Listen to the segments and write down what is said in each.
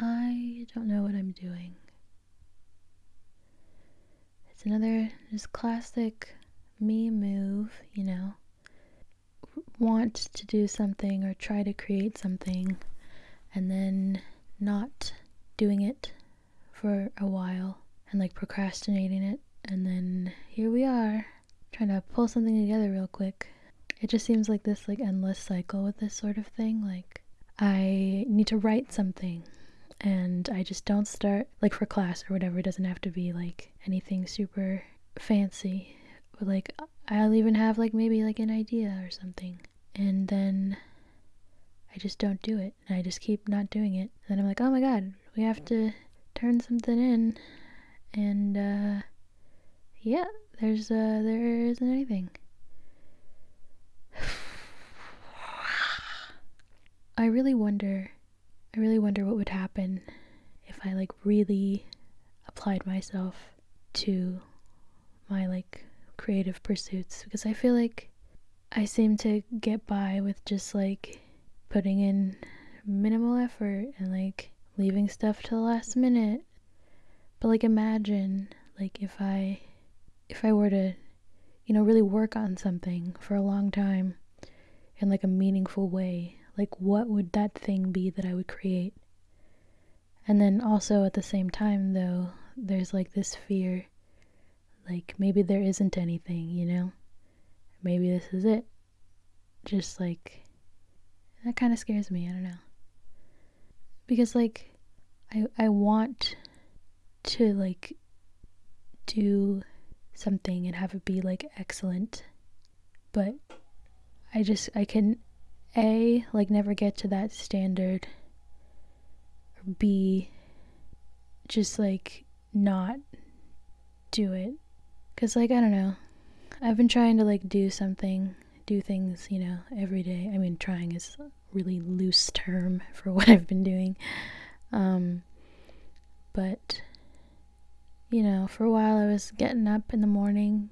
don't know what I'm doing. It's another just classic me move, you know. Want to do something or try to create something and then not doing it for a while and like procrastinating it. And then here we are trying to pull something together real quick. It just seems like this like endless cycle with this sort of thing. Like I need to write something and I just don't start like for class or whatever. It doesn't have to be like anything super fancy. But like I'll even have like maybe like an idea or something. And then I just don't do it. And I just keep not doing it. And then I'm like, oh my god, we have to turn something in. And uh yeah, there's uh there isn't anything. I really wonder I really wonder what would happen if I like really applied myself to my like creative pursuits because I feel like I seem to get by with just like putting in minimal effort and like leaving stuff to the last minute. But like imagine like if I if I were to you know really work on something for a long time in like a meaningful way like, what would that thing be that I would create? And then also at the same time, though, there's like this fear like, maybe there isn't anything, you know? Maybe this is it. Just like, that kind of scares me. I don't know. Because, like, I, I want to, like, do something and have it be, like, excellent. But I just, I can a, like never get to that standard, or B, just like not do it. Cause like, I don't know, I've been trying to like do something, do things, you know, every day. I mean, trying is a really loose term for what I've been doing. Um, but, you know, for a while I was getting up in the morning,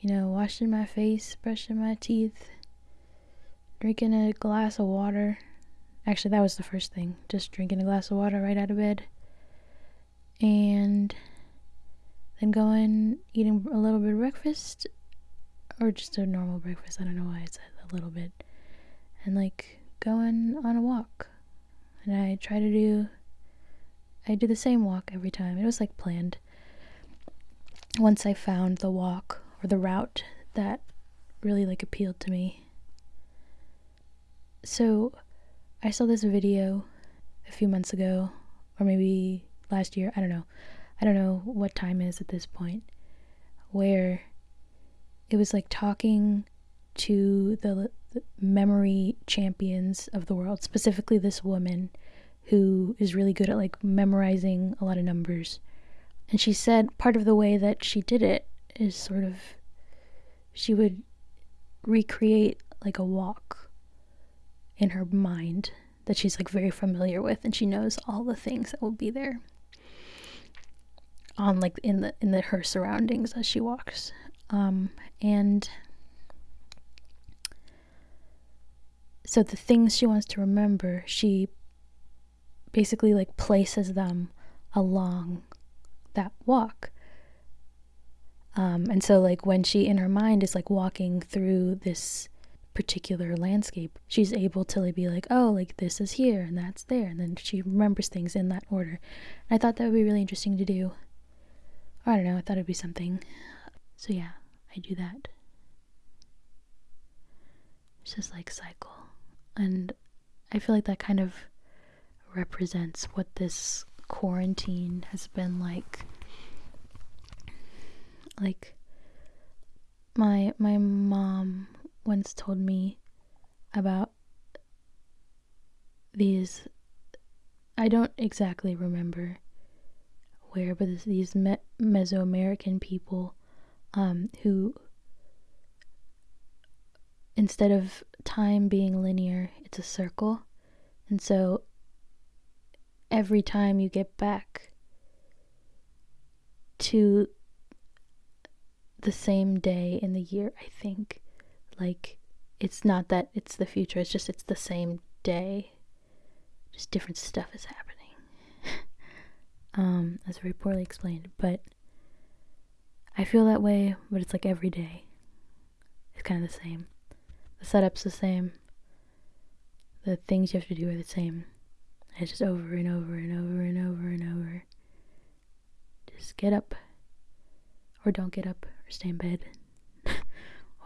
you know, washing my face, brushing my teeth, drinking a glass of water. Actually, that was the first thing. Just drinking a glass of water right out of bed. And then going, eating a little bit of breakfast. Or just a normal breakfast. I don't know why I said a little bit. And like going on a walk. And I try to do, I do the same walk every time. It was like planned. Once I found the walk or the route that really like appealed to me so, I saw this video a few months ago, or maybe last year, I don't know. I don't know what time is at this point, where it was like talking to the, the memory champions of the world, specifically this woman who is really good at like memorizing a lot of numbers. And she said part of the way that she did it is sort of she would recreate like a walk in her mind that she's like very familiar with and she knows all the things that will be there on like in the in the her surroundings as she walks. Um and so the things she wants to remember she basically like places them along that walk. Um and so like when she in her mind is like walking through this particular landscape, she's able to like, be like, oh, like this is here and that's there, and then she remembers things in that order. And I thought that would be really interesting to do. I don't know, I thought it'd be something. So yeah, I do that. It's just like cycle. And I feel like that kind of represents what this quarantine has been like. Like my my mom once told me about these I don't exactly remember where, but these Me- Mesoamerican people um, who, instead of time being linear, it's a circle. And so every time you get back to the same day in the year, I think, like, it's not that it's the future, it's just it's the same day. Just different stuff is happening. Um, that's very poorly explained, but I feel that way, but it's like every day. It's kind of the same. The setup's the same. The things you have to do are the same. It's just over and over and over and over and over. Just get up, or don't get up, or stay in bed,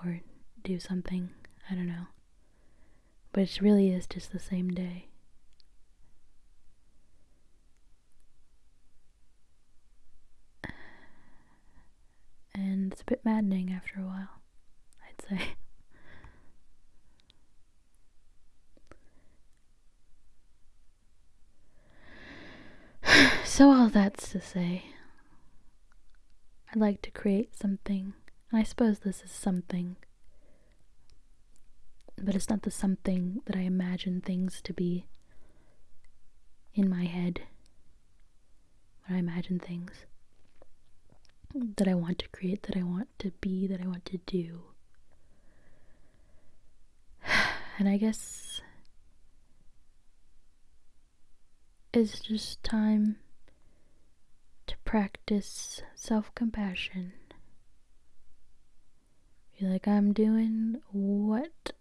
or do something. I don't know. But it really is just the same day. And it's a bit maddening after a while, I'd say. so, all that's to say, I'd like to create something. And I suppose this is something. But it's not the something that I imagine things to be in my head when I imagine things that I want to create, that I want to be, that I want to do. And I guess it's just time to practice self compassion. Feel like I'm doing what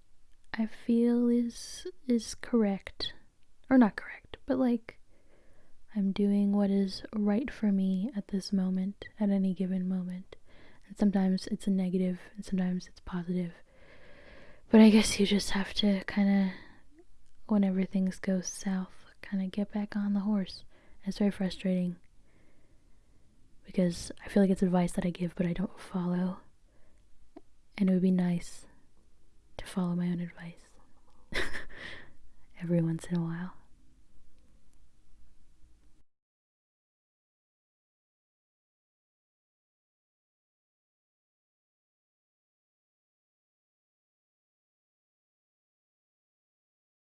I feel is is correct. Or not correct, but like I'm doing what is right for me at this moment, at any given moment. And sometimes it's a negative, and sometimes it's positive. But I guess you just have to kind of, whenever things go south, kind of get back on the horse. It's very frustrating because I feel like it's advice that I give, but I don't follow. And it would be nice to follow my own advice every once in a while.